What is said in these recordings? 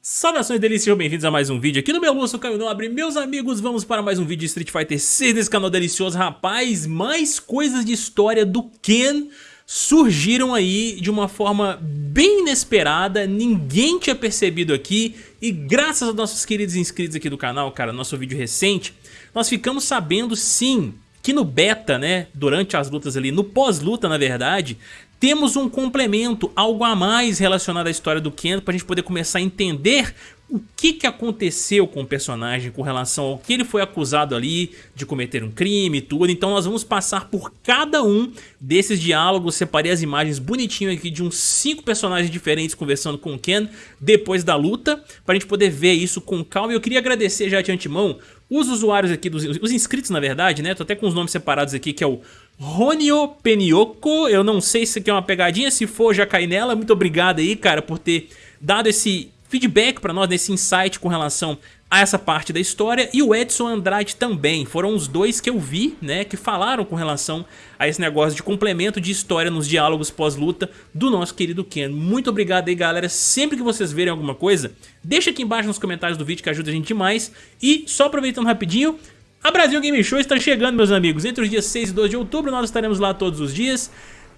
Saudações delícias, bem-vindos a mais um vídeo aqui no meu Lúcio Caio Nobre. Meus amigos, vamos para mais um vídeo de Street Fighter 6 desse canal delicioso. Rapaz, mais coisas de história do Ken surgiram aí de uma forma bem inesperada. Ninguém tinha percebido aqui. E graças aos nossos queridos inscritos aqui do canal, cara, nosso vídeo recente Nós ficamos sabendo sim que no beta, né, durante as lutas ali, no pós-luta na verdade, temos um complemento, algo a mais relacionado à história do Ken para a gente poder começar a entender o que, que aconteceu com o personagem com relação ao que ele foi acusado ali de cometer um crime e tudo. Então nós vamos passar por cada um desses diálogos, separei as imagens bonitinho aqui de uns 5 personagens diferentes conversando com o Ken depois da luta, para a gente poder ver isso com calma. E eu queria agradecer já de antemão os usuários aqui, dos, os inscritos na verdade, né? Tô até com os nomes separados aqui, que é o Ronio Penioco, eu não sei se aqui é uma pegadinha, se for já cai nela, muito obrigado aí, cara, por ter dado esse feedback para nós, desse insight com relação a essa parte da história. E o Edson Andrade também, foram os dois que eu vi, né, que falaram com relação a esse negócio de complemento de história nos diálogos pós-luta do nosso querido Ken. Muito obrigado aí galera, sempre que vocês verem alguma coisa, deixa aqui embaixo nos comentários do vídeo que ajuda a gente demais e só aproveitando rapidinho, a Brasil Game Show está chegando meus amigos, entre os dias 6 e 12 de outubro nós estaremos lá todos os dias,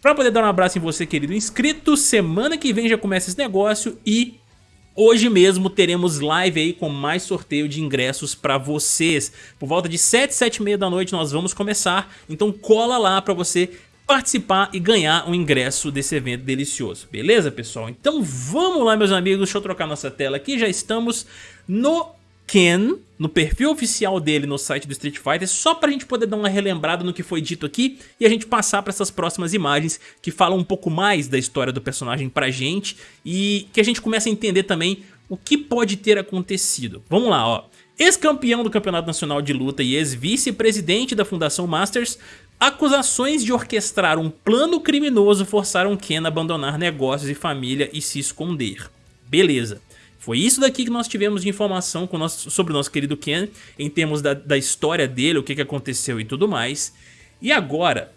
para poder dar um abraço em você querido inscrito, semana que vem já começa esse negócio e Hoje mesmo teremos live aí com mais sorteio de ingressos para vocês. Por volta de 7, 7 e meia da noite nós vamos começar, então cola lá para você participar e ganhar um ingresso desse evento delicioso. Beleza, pessoal? Então vamos lá, meus amigos. Deixa eu trocar nossa tela aqui. Já estamos no Ken, no perfil oficial dele no site do Street Fighter, só pra gente poder dar uma relembrada no que foi dito aqui e a gente passar para essas próximas imagens que falam um pouco mais da história do personagem pra gente e que a gente comece a entender também o que pode ter acontecido. Vamos lá, ó. Ex-campeão do Campeonato Nacional de Luta e ex-vice-presidente da Fundação Masters, acusações de orquestrar um plano criminoso forçaram Ken a abandonar negócios e família e se esconder. Beleza. Foi isso daqui que nós tivemos de informação nosso, sobre o nosso querido Ken, em termos da, da história dele, o que, que aconteceu e tudo mais. E agora,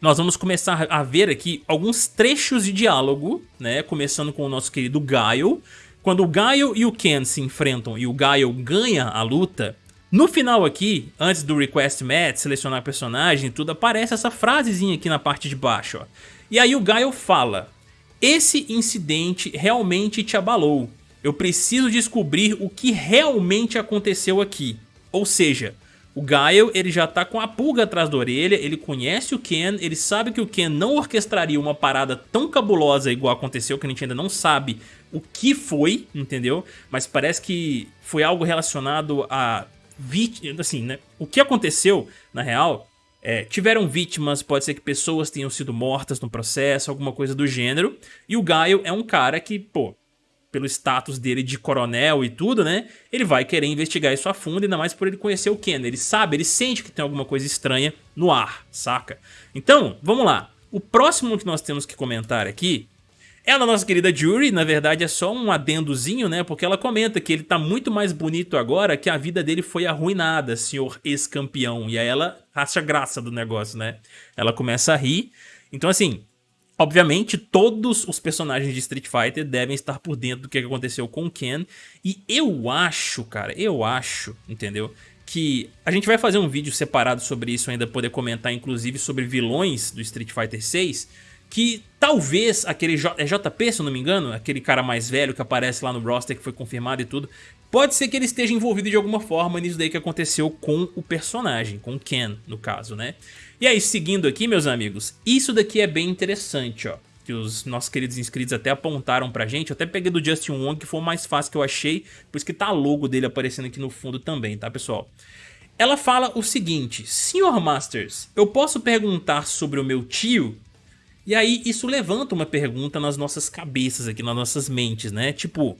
nós vamos começar a ver aqui alguns trechos de diálogo, né? Começando com o nosso querido Gaio. Quando o Gaio e o Ken se enfrentam e o Gaio ganha a luta, no final aqui, antes do Request Match, selecionar personagem e tudo, aparece essa frasezinha aqui na parte de baixo, ó. E aí o Gaio fala, esse incidente realmente te abalou. Eu preciso descobrir o que realmente aconteceu aqui. Ou seja, o Gaio ele já tá com a pulga atrás da orelha, ele conhece o Ken, ele sabe que o Ken não orquestraria uma parada tão cabulosa igual aconteceu, que a gente ainda não sabe o que foi, entendeu? Mas parece que foi algo relacionado a assim, né? O que aconteceu, na real, é, tiveram vítimas, pode ser que pessoas tenham sido mortas no processo, alguma coisa do gênero, e o Gaio é um cara que, pô, pelo status dele de coronel e tudo, né? Ele vai querer investigar isso a fundo, ainda mais por ele conhecer o Ken. Ele sabe, ele sente que tem alguma coisa estranha no ar, saca? Então, vamos lá. O próximo que nós temos que comentar aqui é a nossa querida Jury, na verdade é só um adendozinho, né? Porque ela comenta que ele tá muito mais bonito agora que a vida dele foi arruinada, senhor ex-campeão. E aí ela acha graça do negócio, né? Ela começa a rir. Então assim, Obviamente, todos os personagens de Street Fighter devem estar por dentro do que aconteceu com o Ken. E eu acho, cara, eu acho, entendeu? Que a gente vai fazer um vídeo separado sobre isso ainda, poder comentar inclusive sobre vilões do Street Fighter 6. Que talvez aquele J, é JP, se eu não me engano, aquele cara mais velho que aparece lá no roster que foi confirmado e tudo. Pode ser que ele esteja envolvido de alguma forma nisso daí que aconteceu com o personagem, com o Ken, no caso, né? E aí, seguindo aqui, meus amigos, isso daqui é bem interessante, ó. Que os nossos queridos inscritos até apontaram pra gente. Eu até peguei do Justin Wong, que foi o mais fácil que eu achei. Por isso que tá logo dele aparecendo aqui no fundo também, tá, pessoal? Ela fala o seguinte, Senhor Masters, eu posso perguntar sobre o meu tio? E aí isso levanta uma pergunta nas nossas cabeças aqui, nas nossas mentes, né? Tipo,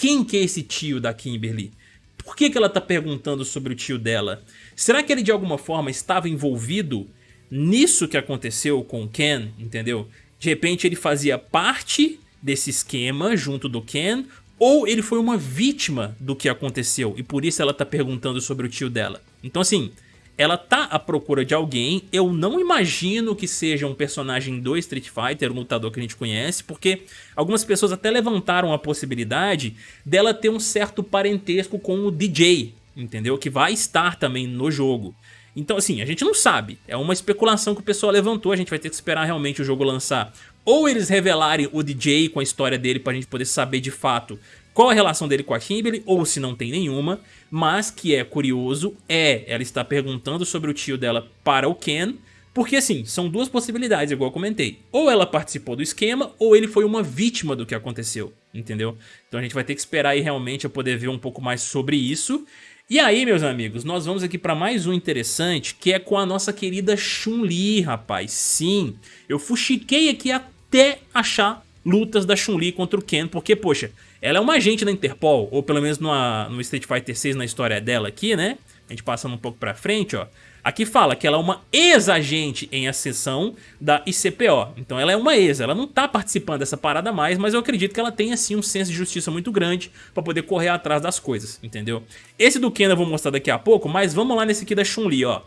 quem que é esse tio da Kimberly? Por que, que ela tá perguntando sobre o tio dela? Será que ele de alguma forma estava envolvido nisso que aconteceu com o Ken, entendeu? De repente ele fazia parte desse esquema junto do Ken, ou ele foi uma vítima do que aconteceu e por isso ela tá perguntando sobre o tio dela. Então assim, ela tá à procura de alguém, eu não imagino que seja um personagem do Street Fighter, um lutador que a gente conhece, porque algumas pessoas até levantaram a possibilidade dela ter um certo parentesco com o DJ, entendeu? Que vai estar também no jogo. Então assim, a gente não sabe, é uma especulação que o pessoal levantou, a gente vai ter que esperar realmente o jogo lançar. Ou eles revelarem o DJ com a história dele pra gente poder saber de fato qual a relação dele com a Kimberly, ou se não tem nenhuma, mas que é curioso é ela está perguntando sobre o tio dela para o Ken, porque assim, são duas possibilidades, igual eu comentei. Ou ela participou do esquema, ou ele foi uma vítima do que aconteceu, entendeu? Então a gente vai ter que esperar aí realmente a poder ver um pouco mais sobre isso. E aí, meus amigos, nós vamos aqui para mais um interessante, que é com a nossa querida Chun-Li, rapaz. Sim, eu fuxiquei aqui até achar lutas da Chun-Li contra o Ken, porque, poxa, ela é uma agente da Interpol, ou pelo menos no, no Street Fighter 6 na história dela aqui, né? A gente passando um pouco pra frente, ó. Aqui fala que ela é uma ex-agente em ascensão da ICPO. Então ela é uma ex, ela não tá participando dessa parada mais, mas eu acredito que ela tem assim um senso de justiça muito grande pra poder correr atrás das coisas, entendeu? Esse do Ken eu vou mostrar daqui a pouco, mas vamos lá nesse aqui da Chun-Li, ó.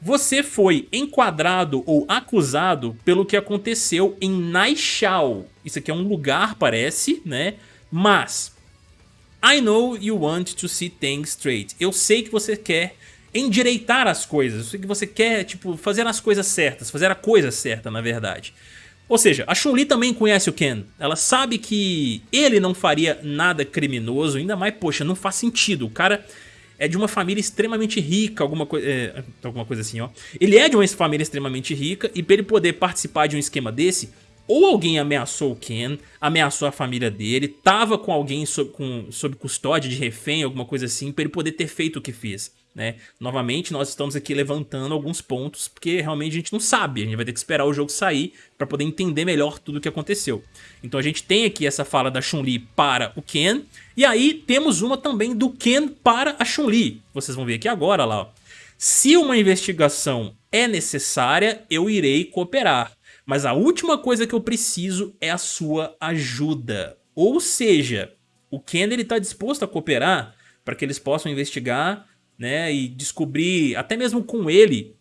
Você foi enquadrado ou acusado pelo que aconteceu em Naixal. Isso aqui é um lugar, parece, né? Mas, I know you want to see things straight. Eu sei que você quer endireitar as coisas. Eu sei que você quer, tipo, fazer as coisas certas. Fazer a coisa certa, na verdade. Ou seja, a Chun-Li também conhece o Ken. Ela sabe que ele não faria nada criminoso. Ainda mais, poxa, não faz sentido. O cara é de uma família extremamente rica, alguma, é, alguma coisa assim, ó. Ele é de uma família extremamente rica e para ele poder participar de um esquema desse, ou alguém ameaçou o Ken, ameaçou a família dele, tava com alguém sob, com, sob custódia de refém, alguma coisa assim, para ele poder ter feito o que fez. Né? Novamente, nós estamos aqui levantando alguns pontos, porque realmente a gente não sabe, a gente vai ter que esperar o jogo sair para poder entender melhor tudo o que aconteceu. Então a gente tem aqui essa fala da Chun-Li para o Ken, e aí temos uma também do Ken para a Chun-Li. Vocês vão ver aqui agora lá, ó. Se uma investigação é necessária, eu irei cooperar. Mas a última coisa que eu preciso é a sua ajuda. Ou seja, o Ken está disposto a cooperar para que eles possam investigar né, e descobrir, até mesmo com ele,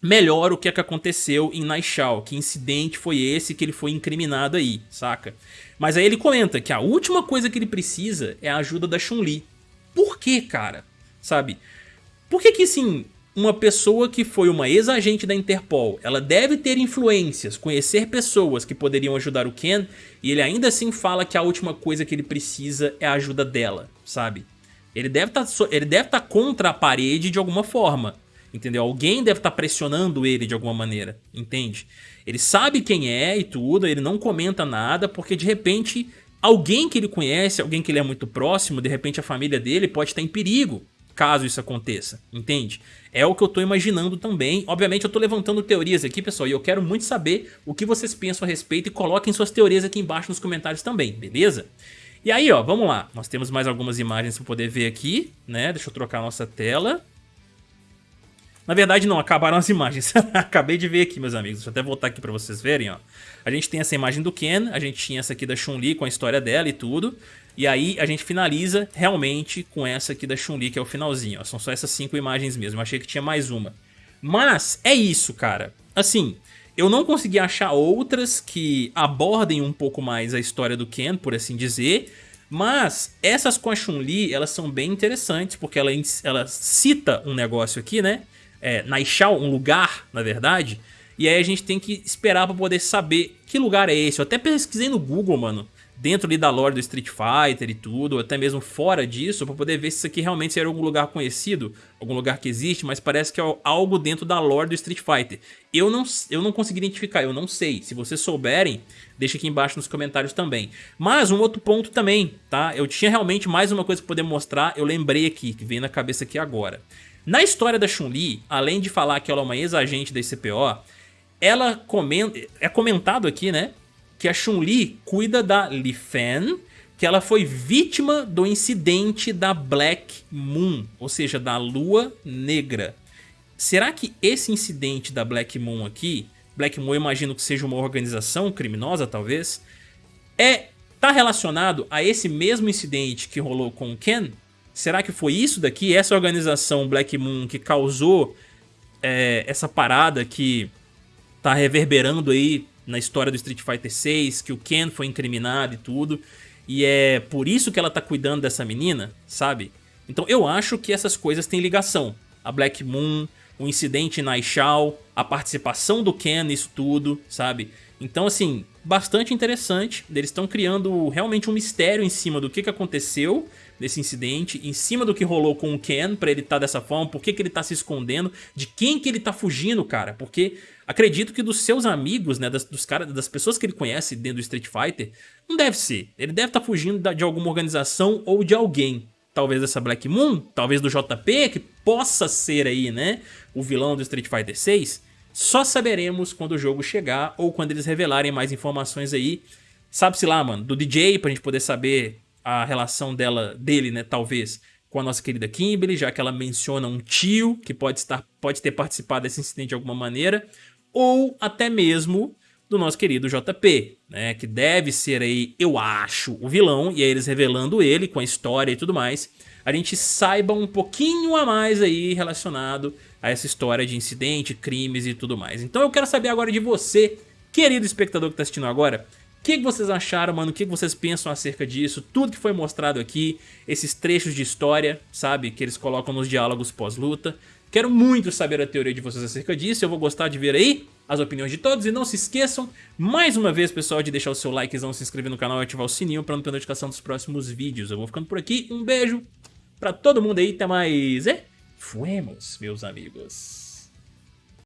melhor o que é que aconteceu em Naixal, que incidente foi esse que ele foi incriminado aí, saca? Mas aí ele comenta que a última coisa que ele precisa é a ajuda da Chun-Li. Por que, cara? Sabe? Por que que, assim, uma pessoa que foi uma ex-agente da Interpol, ela deve ter influências, conhecer pessoas que poderiam ajudar o Ken, e ele ainda assim fala que a última coisa que ele precisa é a ajuda dela, sabe? Ele deve tá, estar tá contra a parede de alguma forma, entendeu? Alguém deve estar tá pressionando ele de alguma maneira, entende? Ele sabe quem é e tudo, ele não comenta nada, porque de repente alguém que ele conhece, alguém que ele é muito próximo, de repente a família dele pode estar em perigo, caso isso aconteça, entende? É o que eu tô imaginando também. Obviamente eu tô levantando teorias aqui, pessoal, e eu quero muito saber o que vocês pensam a respeito e coloquem suas teorias aqui embaixo nos comentários também, beleza? E aí, ó, vamos lá. Nós temos mais algumas imagens para poder ver aqui, né? Deixa eu trocar a nossa tela. Na verdade, não, acabaram as imagens. Acabei de ver aqui, meus amigos. Deixa eu até voltar aqui para vocês verem, ó. A gente tem essa imagem do Ken, a gente tinha essa aqui da Chun-Li com a história dela e tudo. E aí a gente finaliza realmente com essa aqui da Chun-Li, que é o finalzinho. Ó. São só essas cinco imagens mesmo. Eu achei que tinha mais uma. Mas é isso, cara. Assim, eu não consegui achar outras que abordem um pouco mais a história do Ken, por assim dizer. Mas essas com a Chun-Li, elas são bem interessantes, porque ela, ela cita um negócio aqui, né? É, um lugar, na verdade. E aí a gente tem que esperar pra poder saber que lugar é esse. Eu até pesquisei no Google, mano dentro ali da lore do Street Fighter e tudo, até mesmo fora disso, para poder ver se isso aqui realmente seria algum lugar conhecido, algum lugar que existe, mas parece que é algo dentro da lore do Street Fighter. Eu não, eu não consegui identificar, eu não sei. Se vocês souberem, deixa aqui embaixo nos comentários também. Mas um outro ponto também, tá? Eu tinha realmente mais uma coisa para poder mostrar, eu lembrei aqui, que veio na cabeça aqui agora. Na história da Chun-Li, além de falar que ela é uma ex-agente da ICPO, ela comenta, é comentado aqui, né, que a Chun-Li cuida da Li Fan, que ela foi vítima do incidente da Black Moon, ou seja, da Lua Negra. Será que esse incidente da Black Moon aqui, Black Moon eu imagino que seja uma organização criminosa talvez, é tá relacionado a esse mesmo incidente que rolou com o Ken? Será que foi isso daqui, essa organização Black Moon que causou é, essa parada que tá reverberando aí na história do Street Fighter 6, que o Ken foi incriminado e tudo, e é por isso que ela tá cuidando dessa menina, sabe? Então eu acho que essas coisas têm ligação. A Black Moon, o incidente na Ishao, a participação do Ken nisso tudo, sabe? Então assim, bastante interessante, eles estão criando realmente um mistério em cima do que, que aconteceu desse incidente, em cima do que rolou com o Ken pra ele estar tá dessa forma, por que, que ele tá se escondendo, de quem que ele tá fugindo, cara, porque acredito que dos seus amigos, né, das, dos cara, das pessoas que ele conhece dentro do Street Fighter, não deve ser, ele deve estar tá fugindo de alguma organização ou de alguém, talvez dessa Black Moon, talvez do JP, que possa ser aí, né, o vilão do Street Fighter 6, só saberemos quando o jogo chegar ou quando eles revelarem mais informações aí, sabe-se lá, mano, do DJ, pra gente poder saber a relação dela, dele, né, talvez, com a nossa querida Kimberly, já que ela menciona um tio que pode, estar, pode ter participado desse incidente de alguma maneira, ou até mesmo do nosso querido JP, né, que deve ser aí, eu acho, o vilão, e aí eles revelando ele com a história e tudo mais, a gente saiba um pouquinho a mais aí relacionado a essa história de incidente, crimes e tudo mais. Então eu quero saber agora de você, querido espectador que está assistindo agora, que, que vocês acharam, mano? O que, que vocês pensam acerca disso? Tudo que foi mostrado aqui, esses trechos de história, sabe? Que eles colocam nos diálogos pós-luta. Quero muito saber a teoria de vocês acerca disso, eu vou gostar de ver aí as opiniões de todos. E não se esqueçam, mais uma vez, pessoal, de deixar o seu likezão, se inscrever no canal e ativar o sininho para não ter notificação dos próximos vídeos. Eu vou ficando por aqui, um beijo pra todo mundo aí, até mais, e fuemos, meus amigos.